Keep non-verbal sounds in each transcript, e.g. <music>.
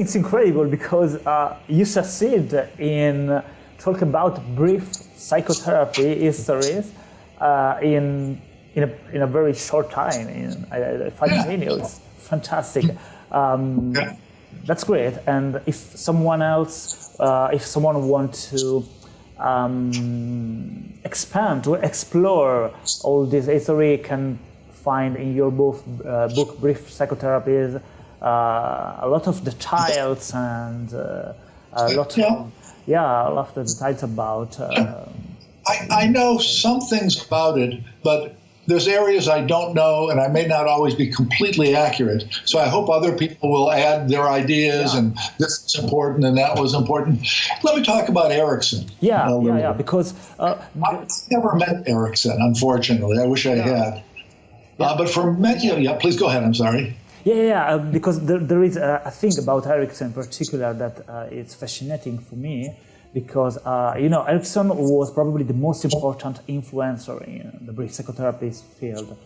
it's incredible because uh, you succeed in talk about brief psychotherapy histories uh, in in a, in a very short time, in uh, five yeah. minutes. Fantastic. Um, yeah. That's great. And if someone else, uh, if someone wants to um, expand, to explore all this history, can find in your book, uh, book Brief Psychotherapies, a lot of details and uh, a lot yeah. of yeah, a lot of details about. Uh, I, I know some things about it, but there's areas I don't know, and I may not always be completely accurate. So I hope other people will add their ideas, yeah. and this is important and that was important. Let me talk about Erickson. Yeah, yeah, yeah. Because uh, I've never met Erickson, unfortunately. I wish I yeah. had. Uh, but for many, of yeah, please go ahead. I'm sorry. Yeah, yeah, uh, because there, there is a, a, thing about Erickson in particular that uh, is fascinating for me because uh, you know Erickson was probably the most important influencer in the brief psychotherapy field.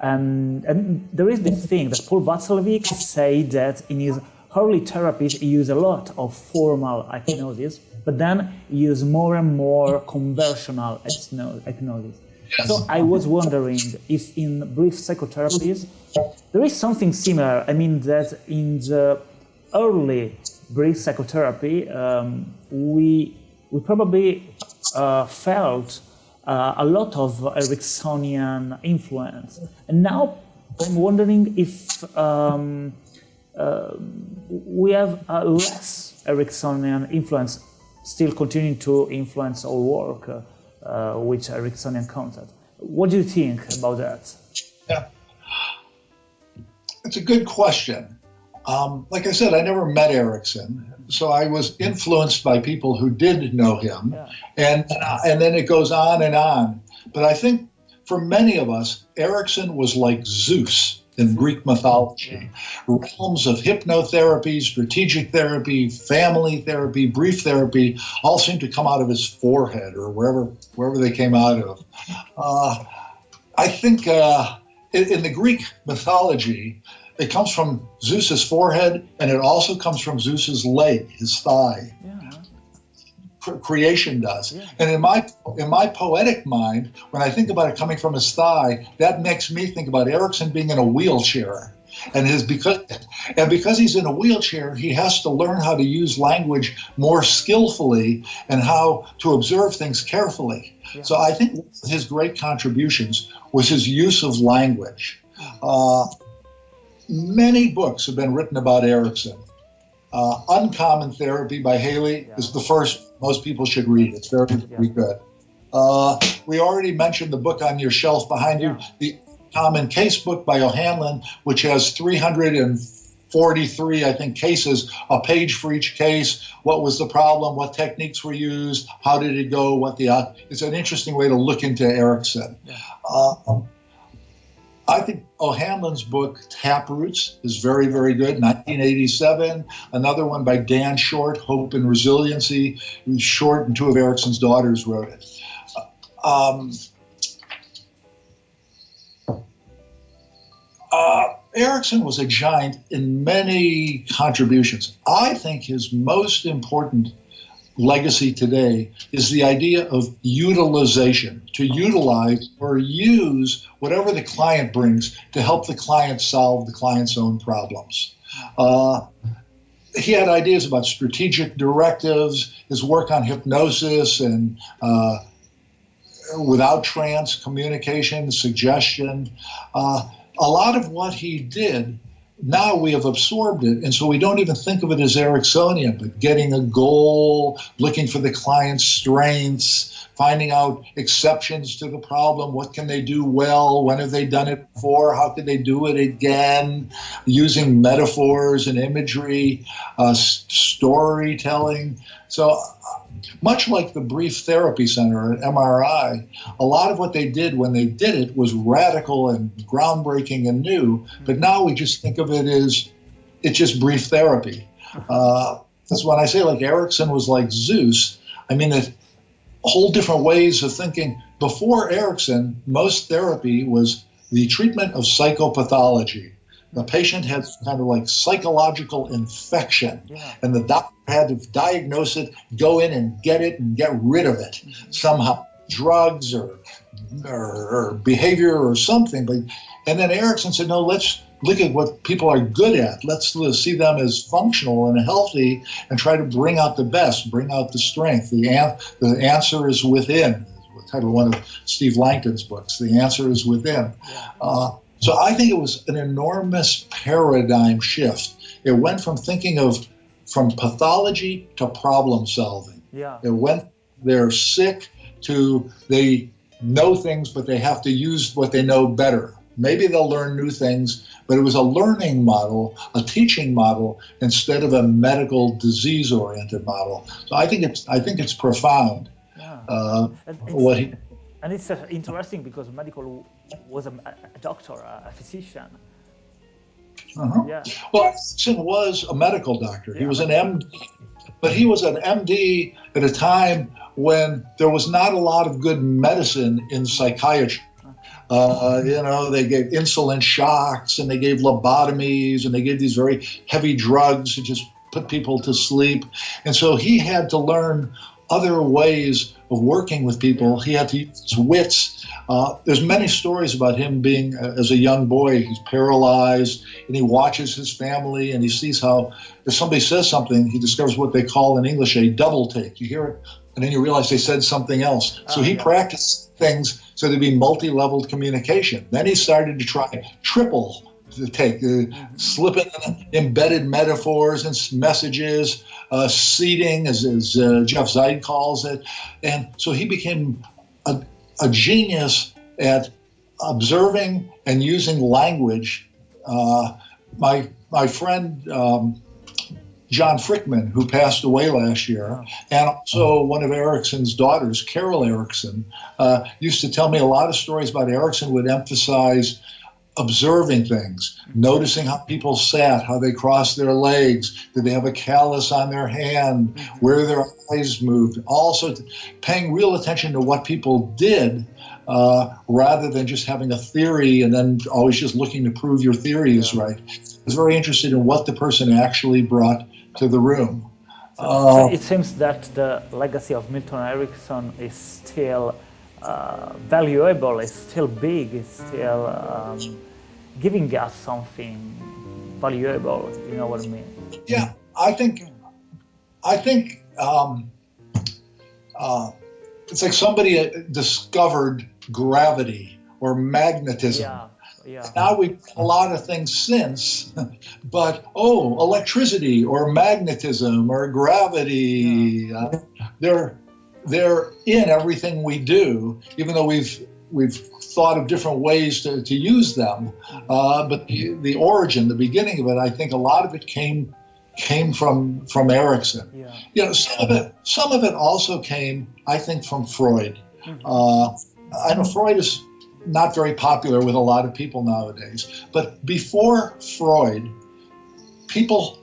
Um, and there is this thing that Paul Watzlawick said that in his early therapies he used a lot of formal hypnosis, but then he used more and more conversational hypnosis. So I was wondering if in brief psychotherapies there is something similar. I mean that in the early brief psychotherapy, um, we we probably uh, felt uh, a lot of Ericksonian influence, and now I'm wondering if um, uh, we have less Ericksonian influence, still continuing to influence our work uh, with Ericksonian concept. What do you think about that? Yeah, it's a good question. Um, like I said, I never met Erickson, so I was influenced by people who did know him, yeah. and and then it goes on and on. But I think for many of us, Erickson was like Zeus in Greek mythology. Realms of hypnotherapy, strategic therapy, family therapy, brief therapy all seem to come out of his forehead or wherever wherever they came out of. Uh, I think uh, in, in the Greek mythology, it comes from Zeus's forehead, and it also comes from Zeus's leg, his thigh. Creation does, yeah. and in my in my poetic mind, when I think about it coming from his thigh, that makes me think about Erickson being in a wheelchair, and his because and because he's in a wheelchair, he has to learn how to use language more skillfully and how to observe things carefully. Yeah. So I think his great contributions was his use of language. Uh, many books have been written about Erickson. Uh, Uncommon Therapy by Haley yeah. is the first most people should read. It's very, very good. Uh, we already mentioned the book on your shelf behind you, the Common Case book by O'Hanlon, which has 343, I think, cases, a page for each case. What was the problem? What techniques were used? How did it go? What the uh, it's an interesting way to look into Erickson. Uh, I think O'Hanlon's book, Taproots, is very, very good. 1987. Another one by Dan Short, Hope and Resiliency. Short and two of Erickson's daughters wrote it. Um, uh, Erickson was a giant in many contributions. I think his most important legacy today is the idea of utilization, to utilize or use whatever the client brings to help the client solve the client's own problems. Uh, he had ideas about strategic directives, his work on hypnosis and uh, without trance communication, suggestion. Uh, a lot of what he did now we have absorbed it. And so we don't even think of it as Ericksonian, but getting a goal, looking for the client's strengths, finding out exceptions to the problem. What can they do well? When have they done it before? How could they do it again? Using metaphors and imagery, uh, storytelling. So much like the Brief Therapy Center at MRI, a lot of what they did when they did it was radical and groundbreaking and new. But now we just think of it as it's just brief therapy. <laughs> Uh, that's when I say like Erickson was like Zeus. I mean, it, whole different ways of thinking. Before Erickson, most therapy was the treatment of psychopathology. The patient had kind of like psychological infection, Yeah. and the doctor had to diagnose it, go in and get it, and get rid of it somehow, drugs or, or or behavior or something. But and then Erickson said, no, let's look at what people are good at. Let's see them as functional and healthy, and try to bring out the best, bring out the strength. The an- the answer is within. Title of one of Steve Lankton's books. The answer is within. Uh, so I think it was an enormous paradigm shift. It went from thinking of from pathology to problem solving. Yeah. It went they're sick to they know things, but they have to use what they know better. Maybe they'll learn new things, but it was a learning model, a teaching model, instead of a medical disease-oriented model. So I think it's I think it's profound. Yeah. Uh, And what it's, he, and it's uh, interesting because medical was a, a doctor, a physician. Uh-huh. Yeah. Well, Erickson was a medical doctor. He was an MD, but he was an MD at a time when there was not a lot of good medicine in psychiatry. Uh, you know, they gave insulin shocks and they gave lobotomies and they gave these very heavy drugs to just put people to sleep. And so he had to learn other ways of working with people. He had to use his wits. Uh, there's many stories about him being, uh, as a young boy, he's paralyzed and he watches his family and he sees how if somebody says something, he discovers what they call in English a double take. You hear it and then you realize they said something else. So Oh, he yeah. practiced things so there'd be multi-leveled communication. Then he started to try triple the take, uh, slipping in embedded metaphors and messages, uh, seeding, as, as uh, Jeff Zeig calls it. And so he became a, a genius at observing and using language. Uh, my my friend um, John Frykman, who passed away last year, and also one of Erickson's daughters, Carol Erickson, uh, used to tell me a lot of stories about Erickson would emphasize observing things, noticing how people sat, how they crossed their legs, did they have a callus on their hand, where their eyes moved, also paying real attention to what people did uh, rather than just having a theory and then always just looking to prove your theory is right. I was very interested in what the person actually brought to the room. So Uh, it seems that the legacy of Milton Erickson is still uh, valuable, is still big, it's still um, giving us something valuable. You know what I mean? Yeah, I think, I think um, uh, it's like somebody uh, discovered gravity or magnetism. Yeah, yeah, Now we've done a lot of things since, <laughs> but oh, electricity or magnetism or gravity, uh, they're they're in everything we do, even though we've we've thought of different ways to, to use them. Uh, but the, the origin, the beginning of it, I think a lot of it came came from from Erickson. yeah. You know, some of it some of it also came, I think, from Freud. Uh, I know Freud is not very popular with a lot of people nowadays, but before Freud, people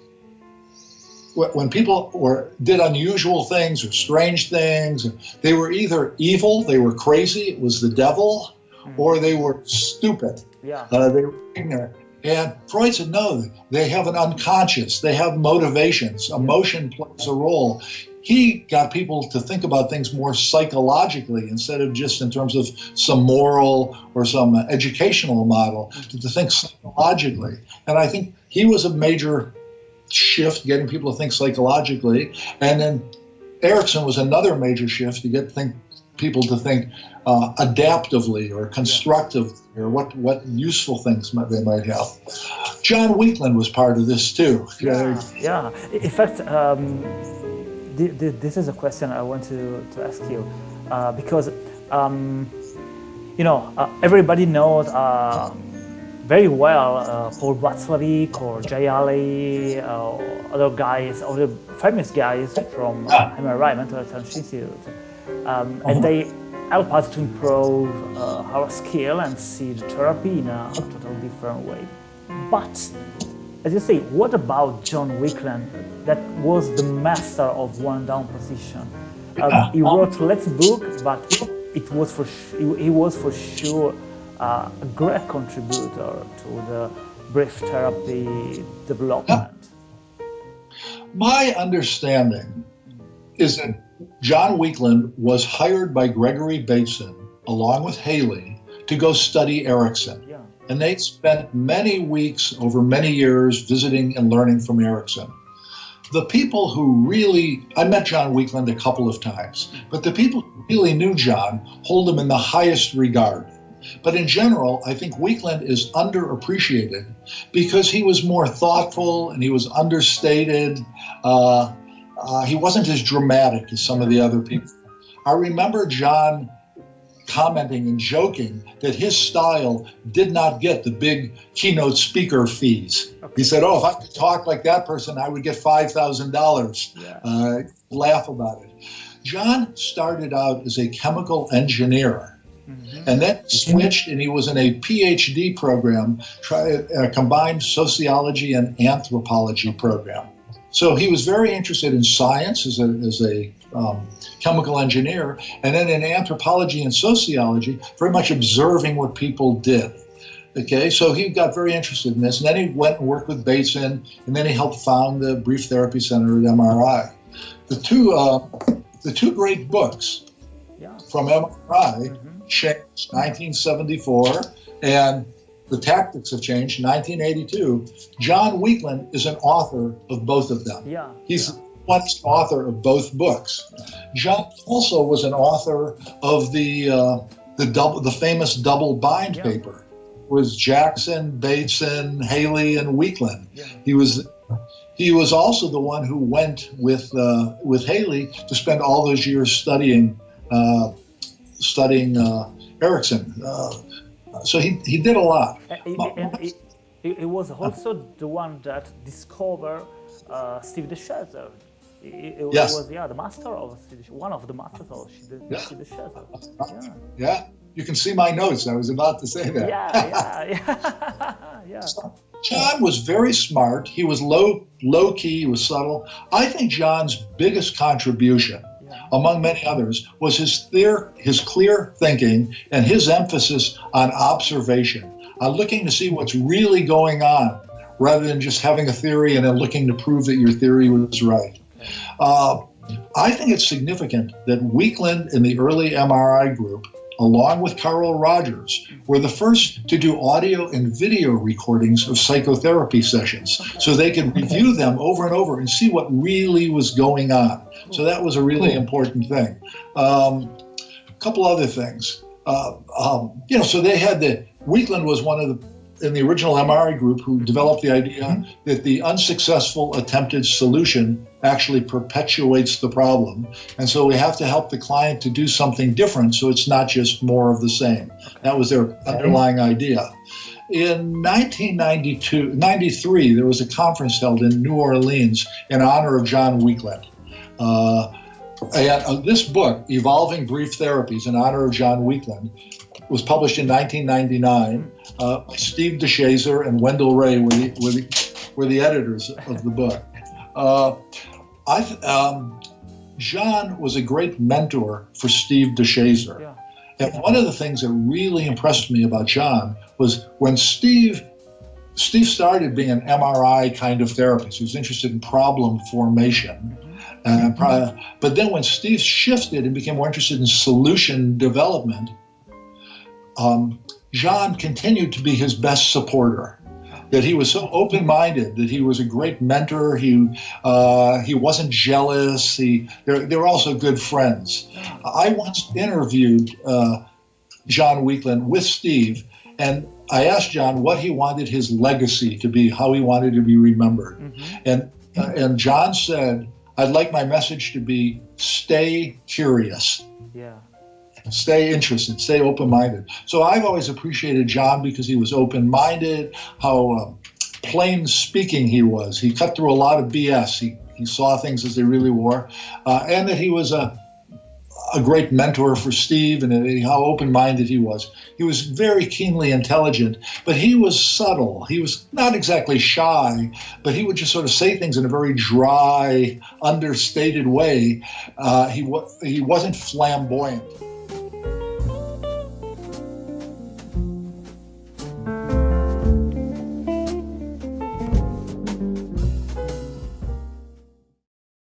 when people were did unusual things or strange things, they were either evil, they were crazy, it was the devil, or they were stupid. Yeah, Uh, they were ignorant. And Freud said, no, they have an unconscious, they have motivations, emotion plays a role. He got people to think about things more psychologically instead of just in terms of some moral or some educational model, to, to think psychologically. And I think he was a major shift, getting people to think psychologically. And then Erickson was another major shift to get think, people to think uh, adaptively or constructively or what, what useful things might, they might have. John Weakland was part of this too. yeah, yeah. In fact, um, th- th- this is a question I want to, to ask you uh, because um, you know uh, everybody knows uh, very well uh, Paul Watzlawick or Jay Haley, uh, other guys, other famous guys from uh, MRI Mental Health Institute, um, and they help us to improve uh, our skill and see the therapy in a totally different way. But as you say, what about John Weakland, that was the master of one down position? Um, he wrote Let's Book, but it was for he was for sure uh, a great contributor to the brief therapy development? My understanding is that John Weakland was hired by Gregory Bateson along with Haley to go study Erickson. Yeah. And they spent many weeks over many years visiting and learning from Erickson. The people who really, I met John Weakland a couple of times, but the people who really knew John hold him in the highest regard. But in general, I think Weakland is underappreciated because he was more thoughtful and he was understated. Uh, uh, he wasn't as dramatic as some of the other people. I remember John commenting and joking that his style did not get the big keynote speaker fees. He said, "Oh, if I could talk like that person, I would get five thousand Yeah. dollars." Uh, laugh about it. John started out as a chemical engineer Mhm. and then switched and he was in a PhD program, try, a combined sociology and anthropology program. So he was very interested in science as a, as a um, chemical engineer, and then in anthropology and sociology, very much observing what people did. Okay, so he got very interested in this, and then he went and worked with Bateson, and then he helped found the Brief Therapy Center at MRI. The two, uh, the two great books Yeah. from MRI Mhm. Changed 1974 and the tactics of change 1982 john weakland is an author of both of them Yeah. he's the once author of both books john also was an author of the uh, the double the famous double bind Yeah. paper was jackson bateson haley and weakland Yeah. he was he was also the one who went with uh, with haley to spend all those years studying uh, studying uh, Erickson. Uh, so he, he did a lot. It, it, it was also the one that discovered uh, Steve DeShazer. It, it Yes. was yeah the master of Steve, one of the masters of Steve, Yeah. Steve DeShazer. Yeah. Yeah, you can see my notes. I was about to say that. Yeah, yeah, <laughs> yeah, <laughs> yeah. John was very smart. He was low low key. He was subtle. I think John's biggest contribution. Among many others, was his clear his clear thinking and his emphasis on observation, on looking to see what's really going on, rather than just having a theory and then looking to prove that your theory was right. Uh, I think it's significant that Weakland in the early MRI group, along with Carl Rogers, were the first to do audio and video recordings of psychotherapy sessions so they could review them over and over and see what really was going on. So that was a really important thing. Um, a couple other things. Uh, um, you know, so they had the, Weakland was one of the in the original MRI group who developed the idea that the unsuccessful attempted solution actually perpetuates the problem. And so we have to help the client to do something different so it's not just more of the same. That was their underlying idea. In 1992, 93, there was a conference held in New Orleans in honor of John Weakland. Uh, and uh, this book, Evolving Brief Therapies in honor of John Weakland, was published in 1999. Uh, Steve DeShazer and Wendel Ray were the, were the, were the editors of the book. Uh, I, th- um, John was a great mentor for Steve DeShazer. Yeah. And one of the things that really impressed me about John was when Steve Steve started being an MRI kind of therapist. He was interested in problem formation. Uh, pro- but then when Steve shifted and became more interested in solution development, um, John continued to be his best supporter. That he was so open-minded, that he was a great mentor. He uh, he wasn't jealous. He they they were also good friends. I once interviewed uh, John Weakland with Steve, and I asked John what he wanted his legacy to be, how he wanted to be remembered, Mhm. and uh, and John said, "I'd like my message to be stay curious." Yeah. Stay interested, stay open minded. So I've always appreciated John because he was open minded, how um, plain speaking he was. He cut through a lot of BS. He, he saw things as they really were, uh, and that he was a a great mentor for Steve and how open minded he was. He was very keenly intelligent, but he was subtle. He was not exactly shy, but he would just sort of say things in a very dry, understated way. Uh, he, he wasn't flamboyant.